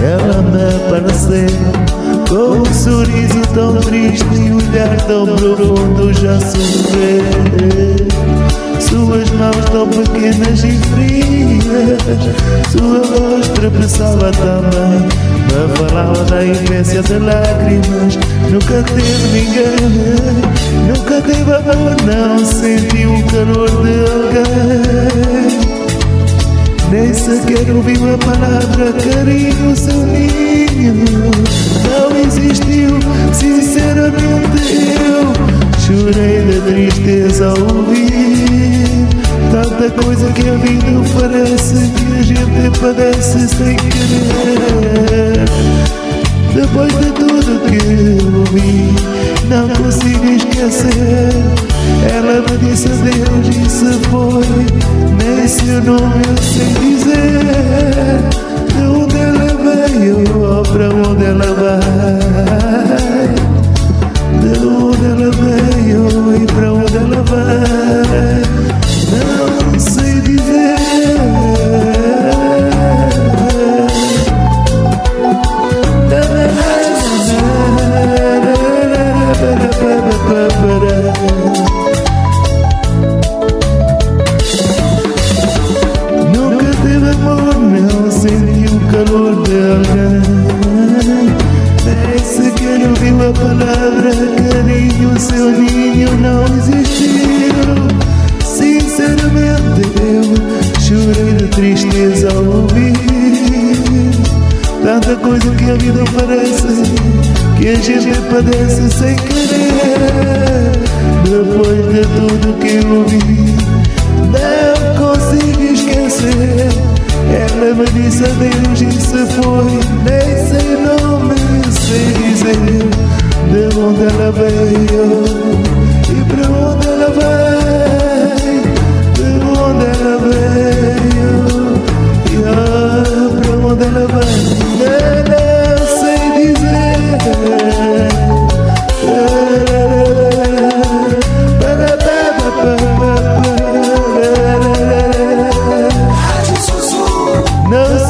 Ela me apareceu com um sorriso tão triste e um olhar tão profundo já sofrer. Suas mãos tão pequenas e frias, sua voz tropeçava também. Me falava da infância de lágrimas. Nunca teve ninguém, nunca teve amor, não senti o calor de alguém. Nem sequer ouvi uma palavra, carinho, seu ninho Não existiu, sinceramente eu Chorei de tristeza ao ouvir Tanta coisa que a vida oferece Que a gente padece sem querer. Depois de tudo que eu ouvi Não consigo esquecer Ela me disse adeus e se foi nem seu nome eu sei dizer De onde ela veio ou para onde ela vai alguém Nem sequer ouviu a palavra carinho, seu ninho não existiu Sinceramente eu chorei de tristeza ao ouvir Tanta coisa que a vida oferece Que a gente padece sem querer Depois de tudo que eu ouvi não consigo esquecer ela me disse adeus e se foi Nem sei nome, sei dizer De onde ela veio E para onde ela vai. no